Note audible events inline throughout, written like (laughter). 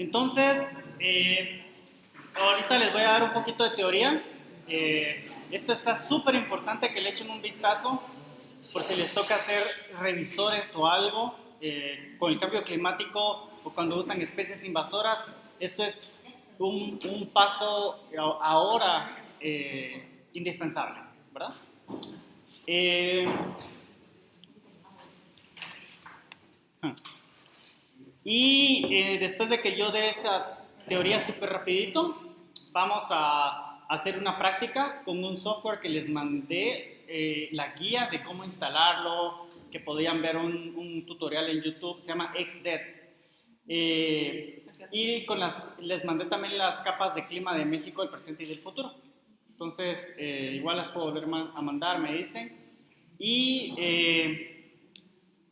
Entonces, eh, ahorita les voy a dar un poquito de teoría. Eh, esto está súper importante que le echen un vistazo por si les toca hacer revisores o algo eh, con el cambio climático o cuando usan especies invasoras. Esto es un, paso ahora indispensable, ¿verdad? Y eh, después de que yo dé esta teoría súper rapidito, vamos a hacer una práctica con un software que les mandé, eh, la guía de cómo instalarlo, que podían ver un, tutorial en YouTube, se llama XDEAD. Eh, y con las, les mandé también las capas de clima de México, del presente y del futuro. Entonces, igual las puedo volver a mandar, me dicen. Y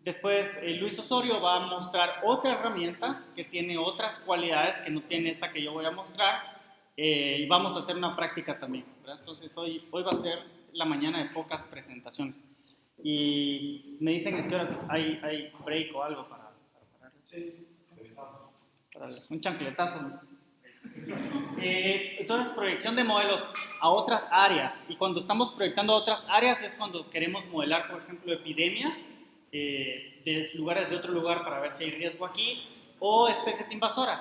Después eh, Luis Osorio va a mostrar otra herramienta que tiene otras cualidades que no tiene esta que yo voy a mostrar eh, y vamos a hacer una práctica también. Entonces hoy, hoy va a ser la mañana de pocas presentaciones. Y me dicen que hay, hay break o algo para, para Sí, un chancletazo. Eh, entonces, proyección de modelos a otras áreas. Y cuando estamos proyectando a otras áreas es cuando queremos modelar, por ejemplo, epidemias eh, de lugares de otro lugar para ver si hay riesgo aquí, o especies invasoras.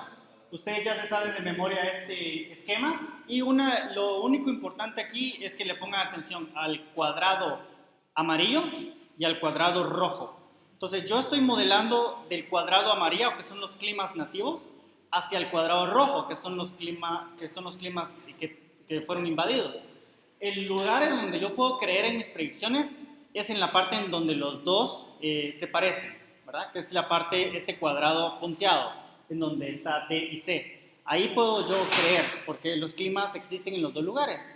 Ustedes ya se saben de memoria este esquema y una, lo único importante aquí es que le pongan atención al cuadrado amarillo y al cuadrado rojo. Entonces yo estoy modelando del cuadrado amarillo, que son los climas nativos, hacia el cuadrado rojo, que son los, clima, que son los climas que, que fueron invadidos. El lugar en donde yo puedo creer en mis predicciones es en la parte en donde los dos eh, se parecen, ¿verdad? Que es la parte, este cuadrado punteado, en donde está D y C. Ahí puedo yo creer, porque los climas existen en los dos lugares.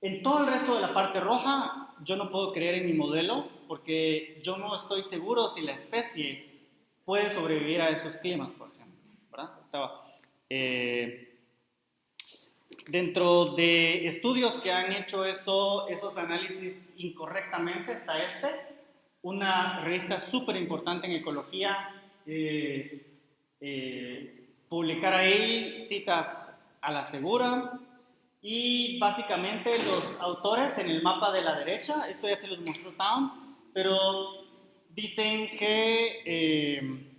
En todo el resto de la parte roja, yo no puedo creer en mi modelo, porque yo no estoy seguro si la especie puede sobrevivir a esos climas, por ejemplo, ¿verdad? Dentro de estudios que han hecho eso, esos análisis incorrectamente está este, una revista súper importante en ecología, eh, eh, publicar ahí citas a la segura y básicamente los autores en el mapa de la derecha, esto ya se los mostró Town, pero dicen que eh,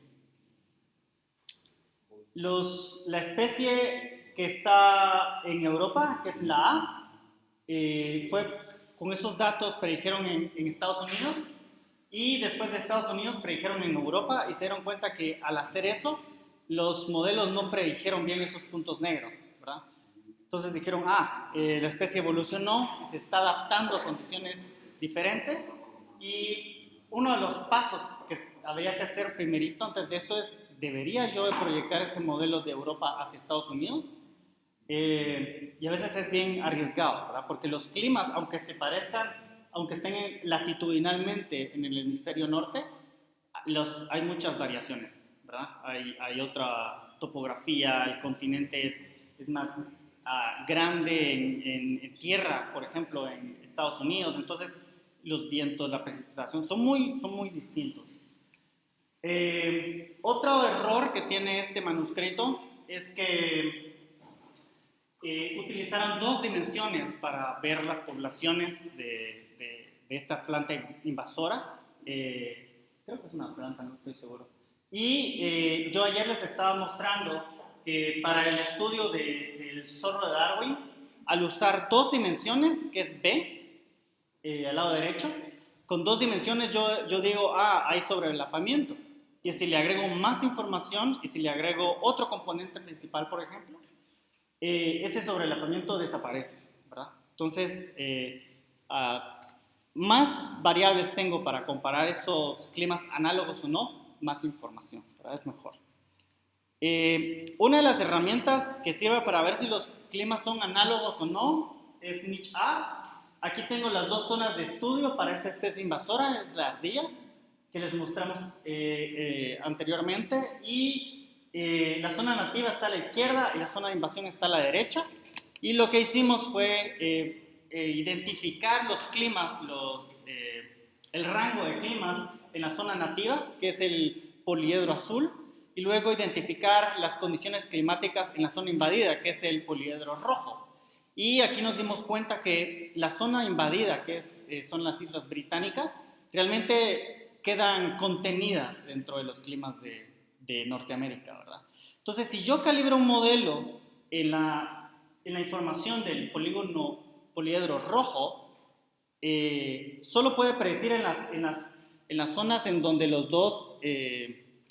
los, la especie que está en Europa, que es la A, eh, fue con esos datos predijeron en, en, Estados Unidos y después de Estados Unidos predijeron en Europa y se dieron cuenta que al hacer eso los modelos no predijeron bien esos puntos negros, ¿verdad? Entonces dijeron, ah, eh, la especie evolucionó, se está adaptando a condiciones diferentes y uno de los pasos que habría que hacer primerito antes de esto es, ¿debería yo proyectar ese modelo de Europa hacia Estados Unidos? Eh, y a veces es bien arriesgado, ¿verdad? Porque los climas, aunque se parezcan, aunque estén latitudinalmente en el hemisferio norte, los, hay muchas variaciones, ¿verdad? Hay, hay otra topografía, el continente es, es más ah, grande en, en, tierra, por ejemplo, en Estados Unidos, entonces los vientos, la precipitación son muy, son muy distintos. Eh, otro error que tiene este manuscrito es que eh, utilizaron dos dimensiones para ver las poblaciones de, de, esta planta invasora. Eh, creo que es una planta, no estoy seguro. Y eh, yo ayer les estaba mostrando que para el estudio del zorro de Darwin, al usar dos dimensiones, que es B, al lado derecho, con dos dimensiones yo, yo digo, ah, hay sobrelapamiento. Y si le agrego más información y si le agrego otro componente principal, por ejemplo, eh, ese sobrelapamiento desaparece, ¿verdad? Entonces, eh, ah, más variables tengo para comparar esos climas análogos o no, más información, ¿verdad? Es mejor. Eh, una de las herramientas que sirve para ver si los climas son análogos o no es Niche A. Aquí tengo las dos zonas de estudio para esta especie invasora, es la ardilla, que les mostramos anteriormente, y eh, la zona nativa está a la izquierda y la zona de invasión está a la derecha. Y lo que hicimos fue eh, eh, identificar los climas, los, el rango de climas en la zona nativa, que es el poliedro azul, y luego identificar las condiciones climáticas en la zona invadida, que es el poliedro rojo. Y aquí nos dimos cuenta que la zona invadida, que es, eh, son las Islas Británicas, realmente quedan contenidas dentro de los climas de, de Norteamérica, ¿verdad? Entonces, si yo calibro un modelo en la, en la información del polígono poliedro rojo, eh, solo puede predecir en las, en, las, en las, zonas en donde los dos eh,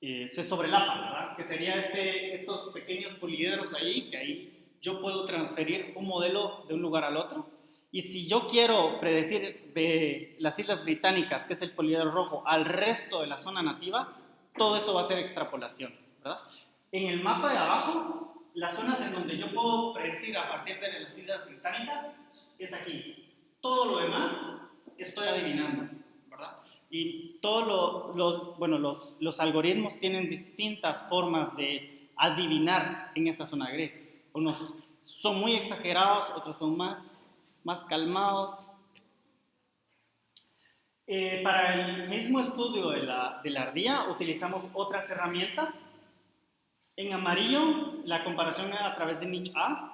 eh, se sobrelapan, ¿verdad? Que sería este, estos pequeños poliedros ahí, que ahí yo puedo transferir un modelo de un lugar al otro. Y si yo quiero predecir de las Islas Británicas, que es el poliedro rojo, al resto de la zona nativa, todo eso va a ser extrapolación, ¿verdad? En el mapa de abajo, las zonas en donde yo puedo predecir a partir de las Islas Británicas es aquí. Todo lo demás estoy adivinando, ¿verdad? Y todos los, bueno, los, los algoritmos tienen distintas formas de adivinar en esa zona gris. Unos son muy exagerados, otros son más, más calmados. Eh, para el mismo estudio de la, de la ardilla utilizamos otras herramientas. En amarillo, la comparación a través de niche A.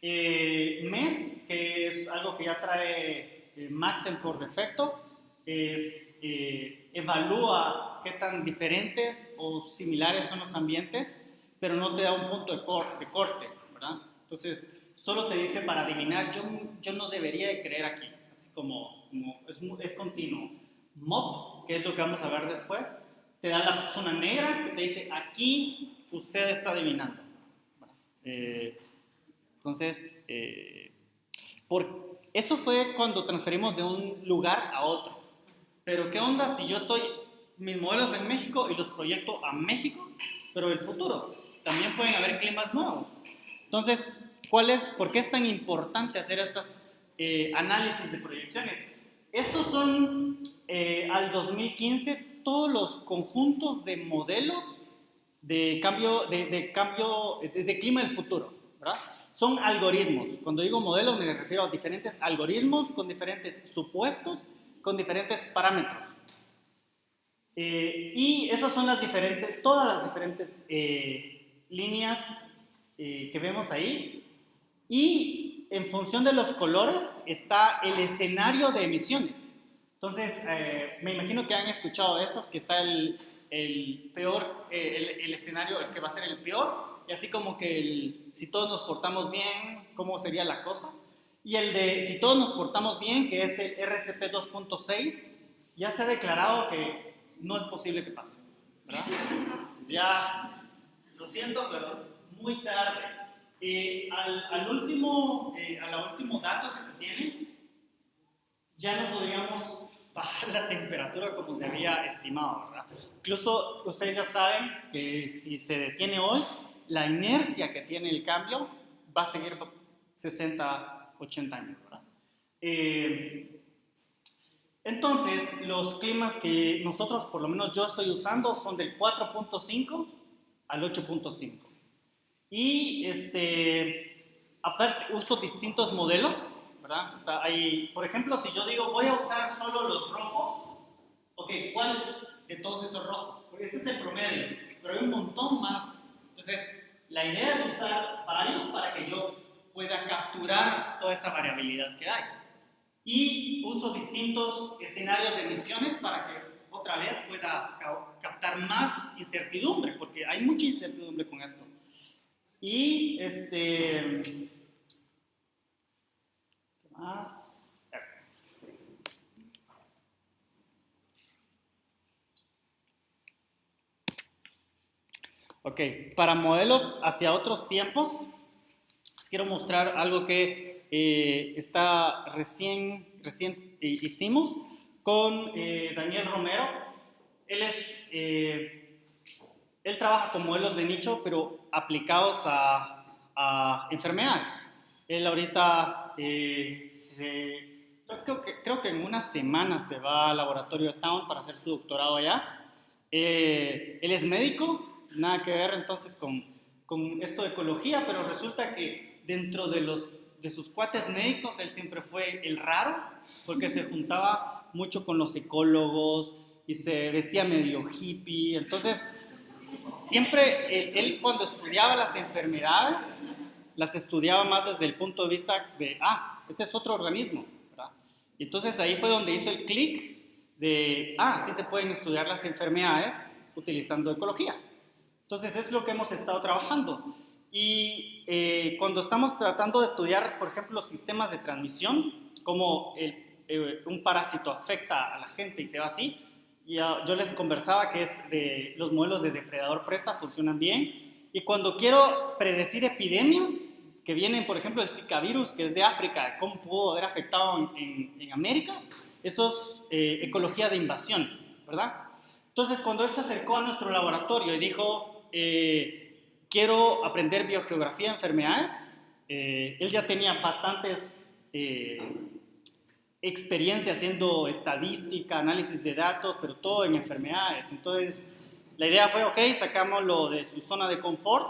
Eh, MES, que es algo que ya trae eh, Maxen por defecto, es, eh, evalúa qué tan diferentes o similares son los ambientes pero no te da un punto de, corte, ¿verdad? Entonces, solo te dice para adivinar, yo, yo no debería de creer aquí, así como, es, es, continuo. MOP, que es lo que vamos a ver después, te da la zona negra que te dice, aquí usted está adivinando. Eh, entonces, eh, por, eso fue cuando transferimos de un lugar a otro. Pero ¿qué onda si yo estoy, mis modelos en México y los proyecto a México, pero el futuro? también pueden haber climas nuevos. Entonces, ¿cuál es, ¿por qué es tan importante hacer estos eh, análisis de proyecciones? Estos son, eh, al 2015, todos los conjuntos de modelos de cambio, de, cambio de, clima del futuro, ¿verdad? Son algoritmos. Cuando digo modelos me refiero a diferentes algoritmos con diferentes supuestos, con diferentes parámetros. Eh, y esas son las diferentes, todas las diferentes líneas eh, que vemos ahí y en función de los colores está el escenario de emisiones. Entonces, eh, me imagino que han escuchado estos, que está el, el peor, eh, el, escenario, el que va a ser el peor, y así como que el, si todos nos portamos bien, ¿cómo sería la cosa? Y el de si todos nos portamos bien, que es el RCP 2.6, ya se ha declarado que no es posible que pase. ¿verdad? (laughs) Ya lo siento, pero muy tarde. Eh, al, último, eh, al último dato que se tiene, ya no podríamos (laughs) bajar la temperatura como se había estimado, ¿verdad? Incluso ustedes ya saben que si se detiene hoy, la inercia que tiene el cambio va a seguir 60, 80 años, ¿verdad? Eh, entonces, los climas que nosotros, por lo menos yo estoy usando, son del 4.5 al 8.5. Y este, uso distintos modelos, ¿verdad? Está ahí, por ejemplo, si yo digo voy a usar solo los rojos, ok, ¿cuál de todos esos rojos? Porque este es el promedio, pero hay un montón más. Entonces, la idea es usar varios para que yo pueda capturar toda esa variabilidad que hay. Y uso distintos escenarios de emisiones para que otra vez pueda captar más incertidumbre, porque hay mucha incertidumbre con esto. Y este... ¿Qué más? Ok, para modelos hacia otros tiempos, les quiero mostrar algo que eh, está recién, recién hicimos con eh, Daniel Romero. Él, es, eh, él trabaja con modelos de nicho, pero aplicados a, enfermedades. Él ahorita, eh, creo, que, creo que en una semana se va al laboratorio de Town para hacer su doctorado allá. él es médico, nada que ver entonces con, con esto de ecología, pero resulta que dentro de, los, de sus cuates médicos, él siempre fue el raro, porque se juntaba mucho con los ecólogos, y se vestía medio hippie. Entonces, siempre él, cuando estudiaba las enfermedades, las estudiaba más desde el punto de vista de, ah, este es otro organismo. Y entonces ahí fue donde hizo el clic de, ah, sí se pueden estudiar las enfermedades utilizando ecología. Entonces es lo que hemos estado trabajando. Y eh, cuando estamos tratando de estudiar, por ejemplo, sistemas de transmisión, como eh, un parásito afecta a la gente y se va así, yo les conversaba que es de los modelos de depredador-presa funcionan bien. Y cuando quiero predecir epidemias que vienen, por ejemplo, el Zika virus, que es de África, cómo pudo haber afectado en, en, América, eso es eh, ecología de invasiones, ¿verdad? Entonces, cuando él se acercó a nuestro laboratorio y dijo, eh, quiero aprender biogeografía de enfermedades, eh, él ya tenía bastantes experiencia haciendo estadística, análisis de datos, pero todo en enfermedades. Entonces, la idea fue, ok, sacámoslo de su zona de confort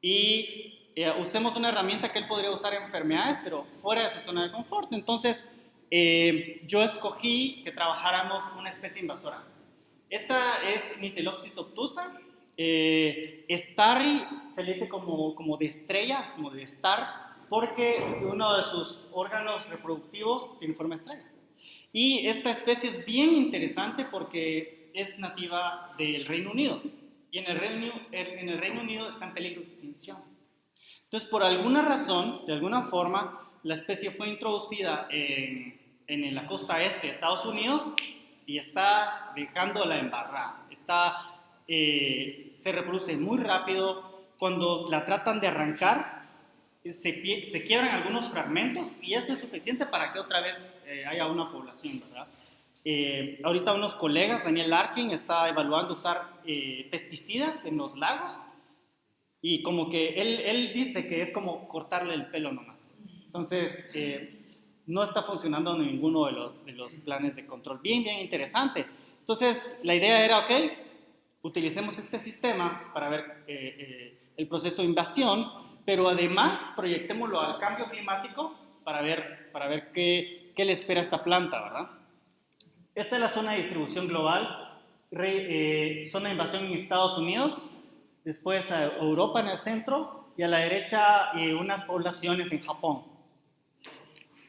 y eh, usemos una herramienta que él podría usar en enfermedades, pero fuera de su zona de confort. Entonces, eh, yo escogí que trabajáramos una especie invasora. Esta es Nitelopsis obtusa. Eh, starry se le dice como, como de estrella, como de star, porque uno de sus órganos reproductivos tiene forma estrella. Y esta especie es bien interesante porque es nativa del Reino Unido y en el Reino, Unido está en peligro de extinción. Entonces, por alguna razón, de alguna forma, la especie fue introducida en, la costa este de Estados Unidos y está dejando la embarrada. Está, eh, se reproduce muy rápido. Cuando la tratan de arrancar, se, se, quiebran algunos fragmentos y esto es suficiente para que otra vez eh, haya una población, ¿verdad? Eh, ahorita unos colegas, Daniel Larkin, está evaluando usar eh, pesticidas en los lagos y como que él, él, dice que es como cortarle el pelo nomás. Entonces, no está funcionando ninguno de los, de los planes de control. Bien, bien interesante. Entonces, la idea era, ok, utilicemos este sistema para ver el proceso de invasión pero además proyectémoslo al cambio climático para ver, para ver qué, qué le espera a esta planta, ¿verdad? Esta es la zona de distribución global, eh, zona de invasión en Estados Unidos, después a Europa en el centro y a la derecha eh, unas poblaciones en Japón.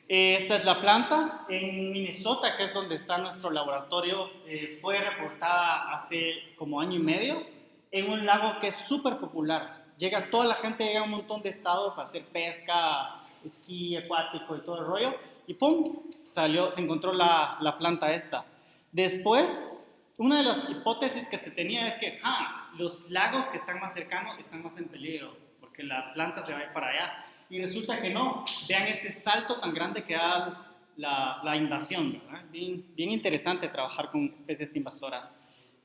Esta es la planta. En Minnesota, que es donde está nuestro laboratorio, eh, fue reportada hace como año y medio en un lago que es súper popular llega toda la gente, llega a un montón de estados a hacer pesca, esquí acuático y todo el rollo, y ¡pum! Salió, se encontró la, la planta esta. Después, una de las hipótesis que se tenía es que ah, los lagos que están más cercanos están más en peligro, porque la planta se va a ir para allá. Y resulta que no. Vean ese salto tan grande que da la, la invasión. Bien, bien interesante trabajar con especies invasoras.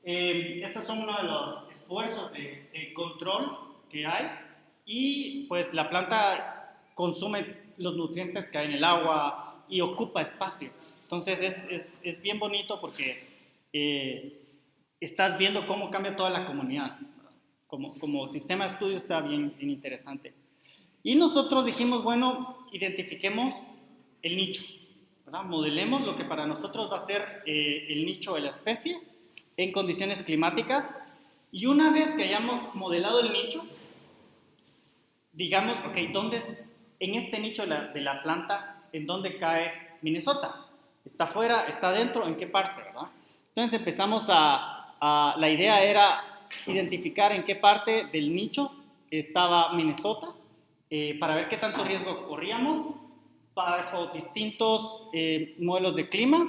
Eh, estos son uno de los esfuerzos de, de control que hay y pues la planta consume los nutrientes que hay en el agua y ocupa espacio. Entonces es, es, es bien bonito porque eh, estás viendo cómo cambia toda la comunidad. Como, como sistema de estudio está bien, bien interesante. Y nosotros dijimos, bueno, identifiquemos el nicho, ¿verdad? modelemos lo que para nosotros va a ser eh, el nicho de la especie en condiciones climáticas. Y una vez que hayamos modelado el nicho, digamos, ok, ¿dónde en este nicho de la, planta, en dónde cae Minnesota? ¿Está afuera? ¿Está dentro? ¿En qué parte? ¿verdad? Entonces empezamos a, la idea era identificar en qué parte del nicho estaba Minnesota eh, para ver qué tanto riesgo corríamos bajo distintos eh, modelos de clima,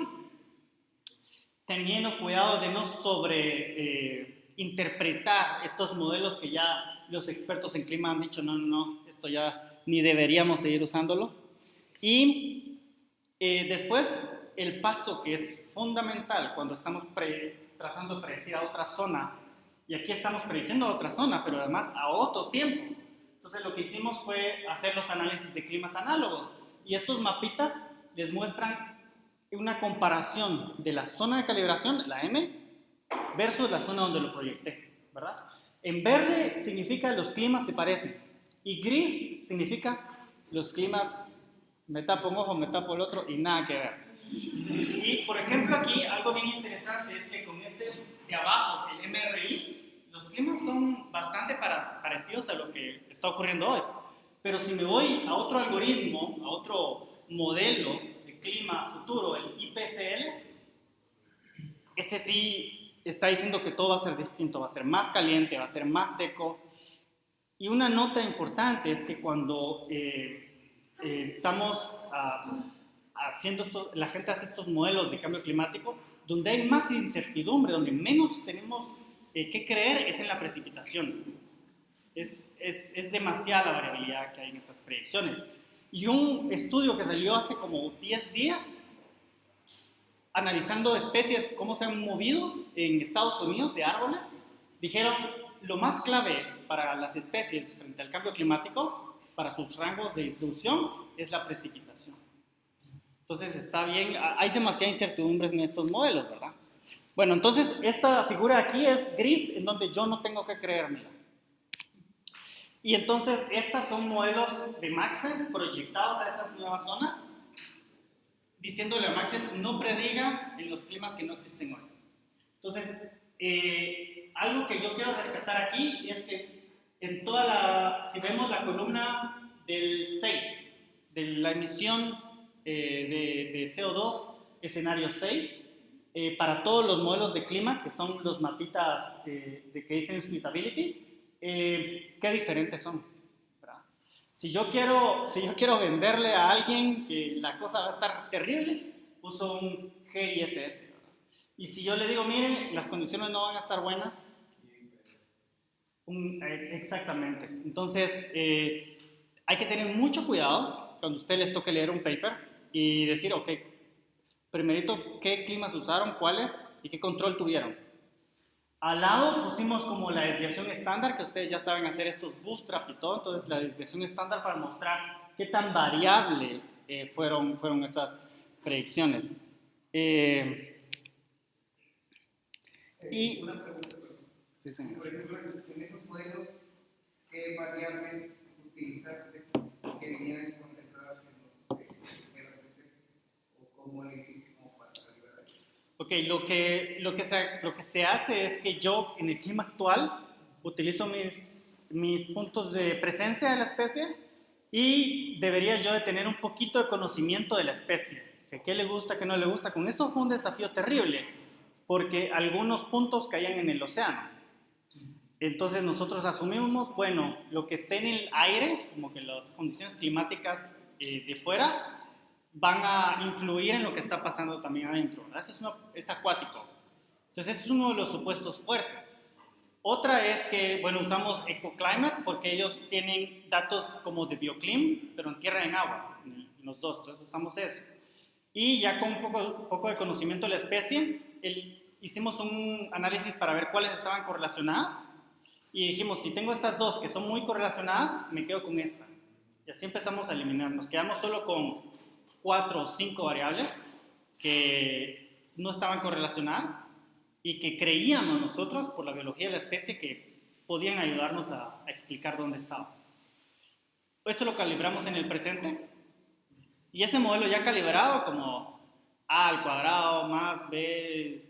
teniendo cuidado de no sobre eh, interpretar estos modelos que ya los expertos en clima han dicho, no, no, no, esto ya ni deberíamos seguir usándolo. Y eh, después, el paso que es fundamental cuando estamos tratando de predecir a otra zona, y aquí estamos prediciendo a otra zona, pero además a otro tiempo. Entonces lo que hicimos fue hacer los análisis de climas análogos, y estos mapitas les muestran una comparación de la zona de calibración, la M, versus la zona donde lo proyecté, ¿verdad? En verde significa los climas se parecen y gris significa los climas me tapo un ojo, me tapo el otro y nada que ver. Y por ejemplo aquí algo bien interesante es que con este de abajo, el MRI, los climas son bastante parecidos a lo que está ocurriendo hoy. Pero si me voy a otro algoritmo, a otro modelo de clima futuro, el IPCL, ese sí está diciendo que todo va a ser distinto, va a ser más caliente, va a ser más seco. Y una nota importante es que cuando eh, eh, estamos ah, haciendo, la gente hace estos modelos de cambio climático, donde hay más incertidumbre, donde menos tenemos eh, que creer es en la precipitación. Es, es, es, demasiada la variabilidad que hay en esas predicciones. Y un estudio que salió hace como 10 días, analizando especies, cómo se han movido en Estados Unidos de árboles, dijeron lo más clave para las especies frente al cambio climático, para sus rangos de distribución, es la precipitación. Entonces está bien, hay demasiada incertidumbre en estos modelos, ¿verdad? Bueno, entonces esta figura aquí es gris, en donde yo no tengo que creérmela. Y entonces estas son modelos de Maxen proyectados a esas nuevas zonas, diciéndole a Maxen no prediga en los climas que no existen hoy. Entonces, eh, algo que yo quiero rescatar aquí es que en toda la, si vemos la columna del 6, de la emisión eh, de, CO2, escenario 6, eh, para todos los modelos de clima, que son los mapitas de, que dicen suitability, eh, qué diferentes son. Si yo, quiero, si yo quiero venderle a alguien que la cosa va a estar terrible, uso un GISS. Y si yo le digo, miren, las condiciones no van a estar buenas, exactamente. Entonces, hay que tener mucho cuidado cuando usted les toque leer un paper y decir, ok, primerito, ¿qué climas usaron, cuáles y qué control tuvieron? Al lado pusimos como la desviación estándar, que ustedes ya saben hacer estos bootstrap y todo, entonces la desviación estándar para mostrar qué tan variable eh, fueron, fueron esas predicciones. Eh, y, una pregunta, sí, señor. Por ejemplo, en esos modelos, ¿qué variables utilizaste que vinieran Ok, lo que, lo, que se, lo que se hace es que yo en el clima actual utilizo mis, mis puntos de presencia de la especie y debería yo de tener un poquito de conocimiento de la especie, que qué le gusta, qué no le gusta. Con esto fue un desafío terrible, porque algunos puntos caían en el océano. Entonces nosotros asumimos, bueno, lo que esté en el aire, como que las condiciones climáticas eh, de fuera, van a influir en lo que está pasando también adentro. Eso es, es acuático. Entonces, es uno de los supuestos fuertes. Otra es que, bueno, usamos EcoClimate porque ellos tienen datos como de bioclim, pero en tierra y en agua, en los dos, entonces usamos eso. Y ya con un poco, poco de conocimiento de la especie, el, hicimos un análisis para ver cuáles estaban correlacionadas y dijimos, si tengo estas dos que son muy correlacionadas, me quedo con esta. Y así empezamos a eliminar. Nos quedamos solo con cuatro o cinco variables que no estaban correlacionadas y que creíamos nosotros, por la biología de la especie, que podían ayudarnos a, explicar dónde estaba. Esto lo calibramos en el presente y ese modelo ya calibrado como A al cuadrado más B,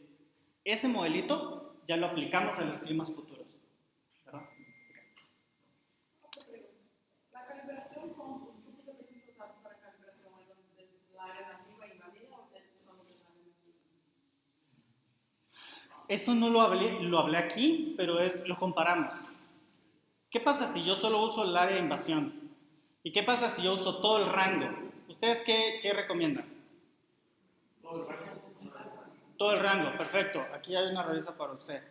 ese modelito ya lo aplicamos a los climas futuros. Eso no lo hablé, lo hablé aquí, pero es, lo comparamos. ¿Qué pasa si yo solo uso el área de invasión? ¿Y qué pasa si yo uso todo el rango? ¿Ustedes qué, qué recomiendan? Todo el rango. Todo el rango, perfecto. Aquí hay una revista para usted.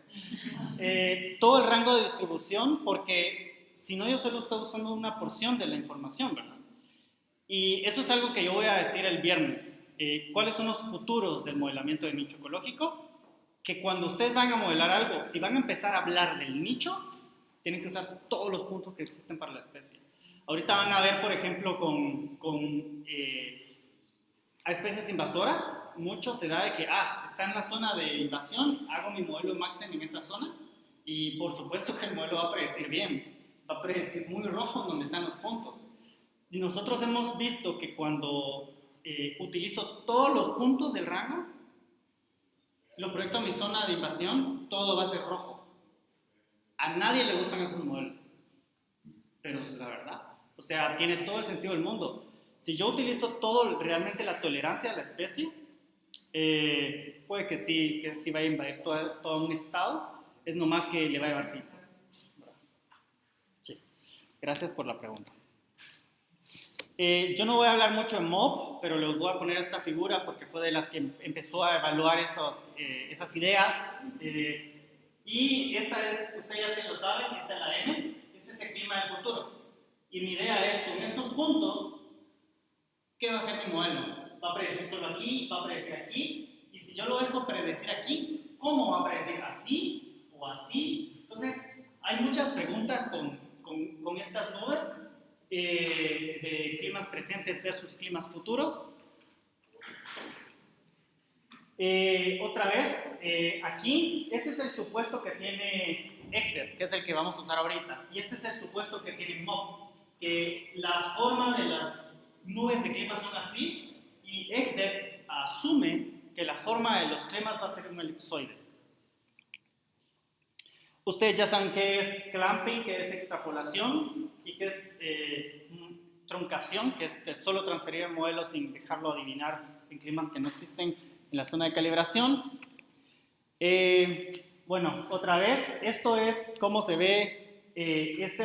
Eh, todo el rango de distribución, porque si no, yo solo estoy usando una porción de la información, ¿verdad? Y eso es algo que yo voy a decir el viernes. Eh, ¿Cuáles son los futuros del modelamiento de nicho ecológico? Que cuando ustedes van a modelar algo, si van a empezar a hablar del nicho, tienen que usar todos los puntos que existen para la especie. Ahorita van a ver, por ejemplo, con, con eh, a especies invasoras, mucho se da de que, ah, está en la zona de invasión, hago mi modelo Maxen en esa zona, y por supuesto que el modelo va a predecir bien, va a predecir muy rojo donde están los puntos. Y nosotros hemos visto que cuando eh, utilizo todos los puntos del rango, lo proyecto a mi zona de invasión, todo va a ser rojo. A nadie le gustan esos modelos. Pero eso es la verdad. O sea, tiene todo el sentido del mundo. Si yo utilizo todo, realmente la tolerancia a la especie, eh, puede que sí, que sí vaya a invadir todo, todo un estado, es nomás que le va a llevar tiempo. Gracias por la pregunta. Eh, yo no voy a hablar mucho de MOB, pero les voy a poner esta figura porque fue de las que empezó a evaluar esos, eh, esas ideas. y esta es, ustedes ya se lo saben, esta es la M, este es el clima del futuro. Y mi idea es, con estos puntos, ¿qué va a ser mi modelo? ¿Va a predecir solo aquí? ¿Va a predecir aquí? Y si yo lo dejo predecir aquí, ¿cómo va a predecir? ¿Así o así? Entonces, hay muchas preguntas con, con, con estas nubes eh, de presentes versus climas futuros. Eh, otra vez, eh, aquí, este es el supuesto que tiene Excel, que es el que vamos a usar ahorita, y este es el supuesto que tiene MOB que la forma de las nubes de clima son así y Excel asume que la forma de los climas va a ser un elipsoide. Ustedes ya saben qué es clamping, qué es extrapolación y qué es eh, truncación, que es que solo transferir el modelo sin dejarlo adivinar en climas que no existen en la zona de calibración. Eh, bueno, otra vez, esto es cómo se ve eh, este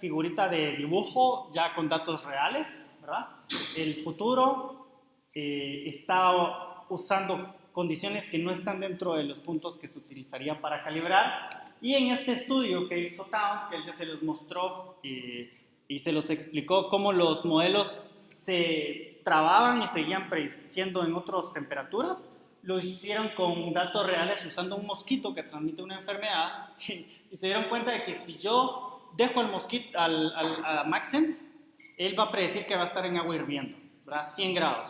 figurita de dibujo ya con datos reales, ¿verdad? El futuro eh, está usando condiciones que no están dentro de los puntos que se utilizarían para calibrar. Y en este estudio que hizo Town, que él ya se los mostró eh, y se los explicó cómo los modelos se trababan y seguían prediciendo en otras temperaturas, lo hicieron con datos reales usando un mosquito que transmite una enfermedad (laughs) y se dieron cuenta de que si yo dejo al mosquito, al, al, a Maxent, él va a predecir que va a estar en agua hirviendo, ¿verdad? 100 grados.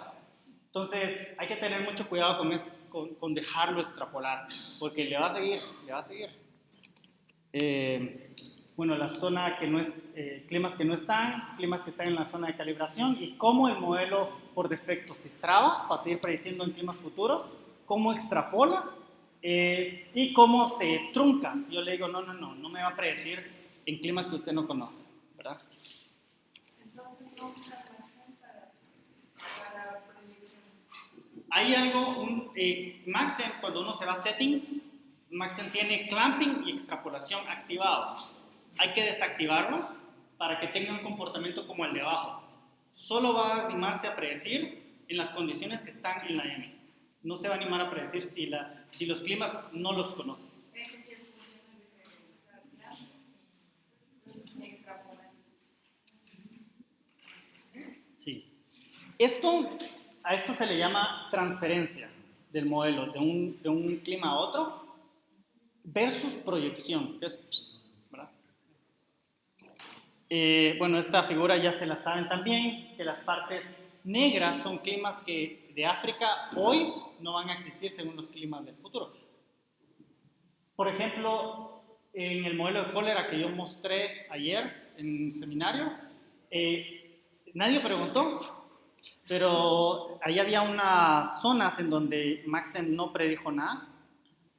Entonces, hay que tener mucho cuidado con, con, con dejarlo extrapolar, porque le va a seguir, le va a seguir. Eh, bueno, la zona que no es, eh, climas que no están, climas que están en la zona de calibración y cómo el modelo por defecto se traba para seguir prediciendo en climas futuros, cómo extrapola eh, y cómo se trunca. Si yo le digo, no, no, no, no me va a predecir en climas que usted no conoce, ¿verdad? Hay algo, un, eh, Maxen, cuando uno se va a settings, Maxen tiene clamping y extrapolación activados. Hay que desactivarlos para que tenga un comportamiento como el de abajo. Solo va a animarse a predecir en las condiciones que están en la M. No se va a animar a predecir si, la, si los climas no los conocen. Esto, a esto se le llama transferencia del modelo de un, de un clima a otro versus proyección. Eh, bueno, esta figura ya se la saben también, que las partes negras son climas que de África hoy no van a existir según los climas del futuro. Por ejemplo, en el modelo de cólera que yo mostré ayer en el seminario, eh, nadie preguntó pero ahí había unas zonas en donde Maxen no predijo nada,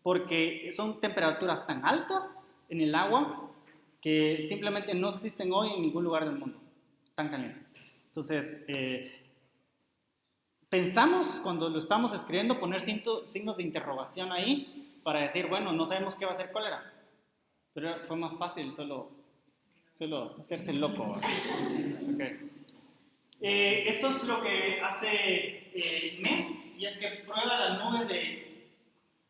porque son temperaturas tan altas en el agua que simplemente no existen hoy en ningún lugar del mundo, tan calientes. Entonces, eh, pensamos cuando lo estamos escribiendo poner signos de interrogación ahí para decir, bueno, no sabemos qué va a ser cólera. Pero fue más fácil solo, solo hacerse loco. (laughs) Okay. Eh, esto es lo que hace eh, MES y es que prueba la nube de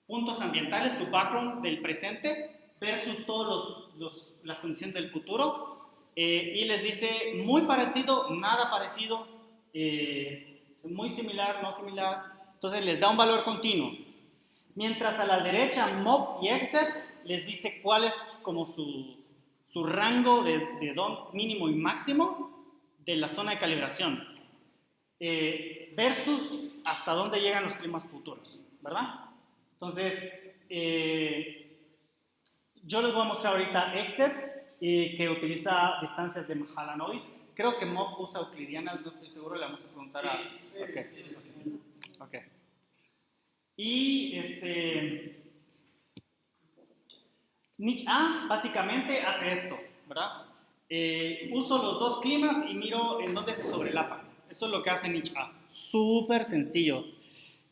puntos ambientales, su background del presente versus todas las condiciones del futuro eh, y les dice muy parecido, nada parecido, muy similar, no similar, entonces les da un valor continuo. Mientras a la derecha MOB y EXET les dice cuál es como su, su rango de, de don mínimo y máximo de la zona de calibración eh, versus hasta dónde llegan los climas futuros, ¿verdad? Entonces, eh, yo les voy a mostrar ahorita EXET, eh, que utiliza distancias de Mahalanobis Creo que Mob usa euclidianas, no estoy seguro, le vamos a preguntar a... Ok, ok. Y este... Niche A básicamente hace esto, ¿verdad? Eh, uso los dos climas y miro en dónde se sobrelapan. Eso es lo que hace Niche A. Súper sencillo.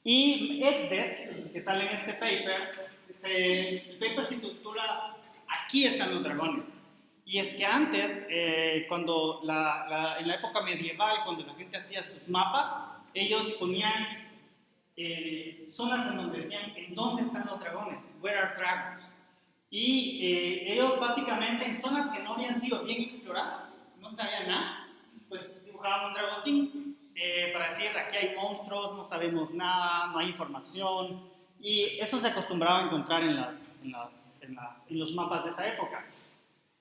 Y XDET, que sale en este paper, se, el paper se titula Aquí están los dragones. Y es que antes, eh, cuando la, en la época medieval, cuando la gente hacía sus mapas, ellos ponían eh, zonas en donde decían en dónde están los dragones, where are dragons. Y eh, ellos básicamente en zonas que no habían sido bien exploradas, no sabían nada, pues dibujaban un dragoncín para decir aquí hay monstruos, no sabemos nada, no hay información. Y eso se acostumbraba a encontrar en, las, en, las, en, las, en los mapas de esa época.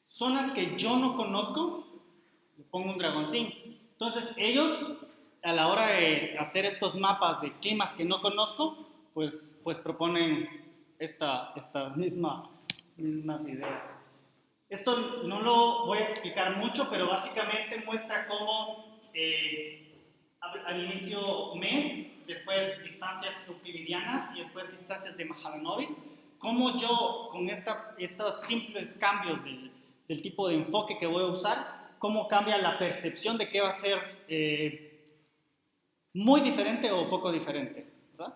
Zonas que yo no conozco, le pongo un dragoncín. Entonces ellos, a la hora de hacer estos mapas de climas que no conozco, pues, pues proponen esta, esta misma, mismas ideas. Esto no lo voy a explicar mucho, pero básicamente muestra cómo eh, al inicio mes, después distancias euclidianas y después distancias de Mahalanobis, cómo yo con esta, estos simples cambios del, del tipo de enfoque que voy a usar, cómo cambia la percepción de qué va a ser eh, muy diferente o poco diferente. ¿verdad?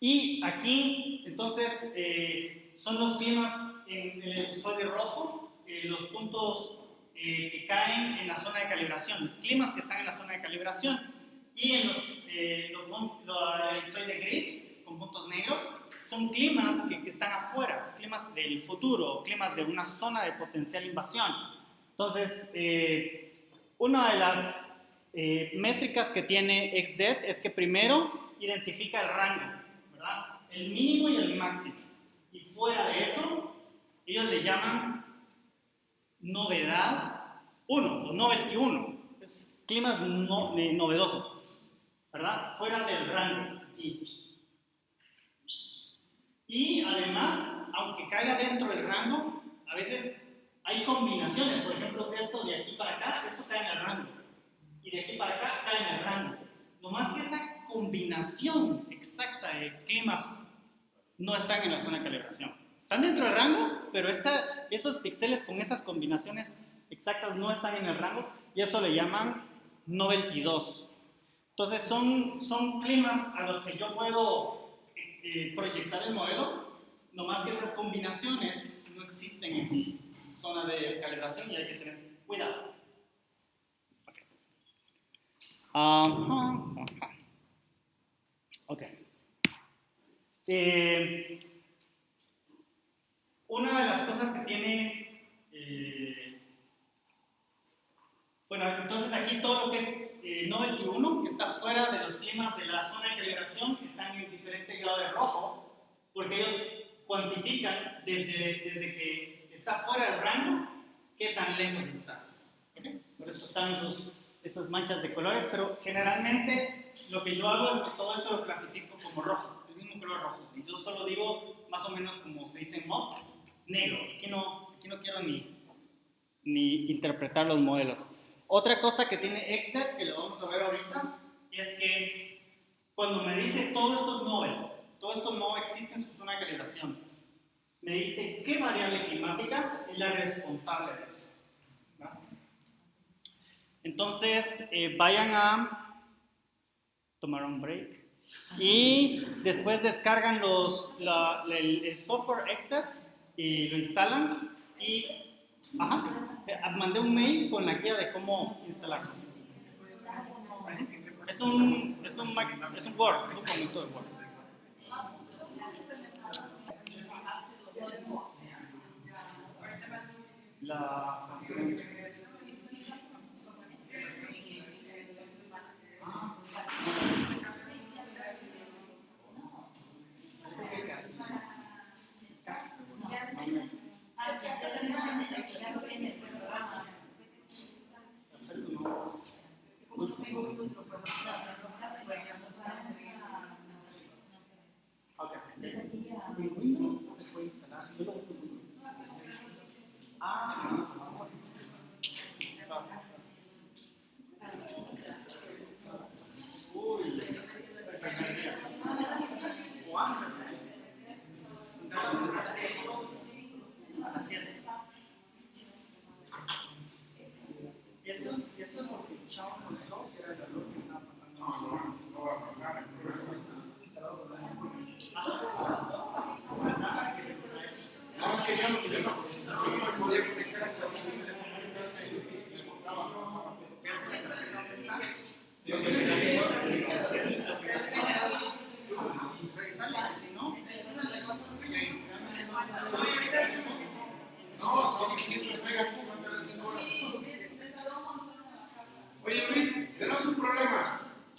Y aquí, entonces, eh, son los climas en el de rojo, eh, los puntos que caen en la zona de calibración, los climas que están en la zona de calibración, y en los, los, el de gris, con puntos negros, son climas que, están afuera, climas del futuro, climas de una zona de potencial invasión. Entonces, eh, una de las eh, métricas que tiene XDET es que primero identifica el rango. El mínimo y el máximo. Y fuera de eso, ellos le llaman novedad 1 o novelty 1. Es climas eh, novedosos, ¿verdad? Fuera del rango. Y además, aunque caiga dentro del rango, a veces hay combinaciones. Por ejemplo, esto de aquí para acá, esto cae en el rango. Y de aquí para acá cae en el rango. No más que esa combinación exacta de climas no están en la zona de calibración. Están dentro del rango, pero esa, esos píxeles con esas combinaciones exactas no están en el rango y eso le llaman novelty 2. Entonces son, son climas a los que yo puedo eh, proyectar el modelo, nomás que esas combinaciones no existen en zona de calibración y hay que tener cuidado. Okay. ok. Eh, una de las cosas que tiene, eh, bueno, entonces aquí todo lo que es eh, Novelty 1, que está fuera de los climas de la zona de calibración, están en diferente grado de rojo, porque ellos cuantifican desde, desde que está fuera del rango, qué tan lejos está. Por eso están esos, esas manchas de colores, pero generalmente lo que yo hago es que todo esto lo clasifico como rojo, el mismo color rojo. Y yo solo digo más o menos como se dice en MOB, negro. Aquí no, aquí no quiero ni, ni interpretar los modelos. Otra cosa que tiene Excel, que lo vamos a ver ahorita, es que cuando me dice todo esto es novel, todo no existe en su zona de calibración, me dice qué variable climática es la responsable de eso. Entonces, eh, vayan a tomar un break y después descargan el, software Excel y lo instalan y Ajá. Eh, mandé un mail con la guía de cómo instalar. Es un, es un, es un Word, un documento de Word. La Okay.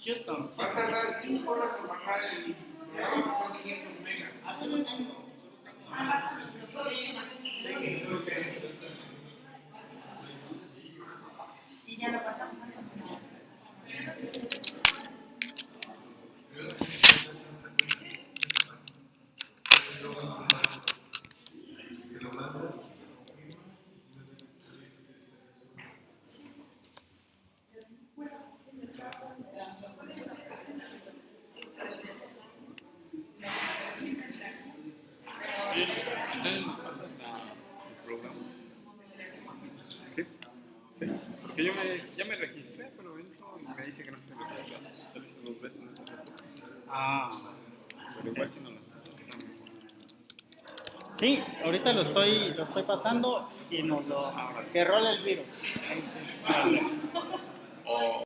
Houston. Va a tardar 5 horas en bajar el programa, son 500 megas. Y ya lo pasamos. Entonces nos pasa el programa. Sí, sí. Porque yo me, ya me registré, pero entro y me dice que no estoy registrado. Ya lo hice dos veces, no sé por qué. Ah. Pero igual si no lo Sí, ahorita lo estoy, lo estoy pasando y nos lo... que role el virus. Sí.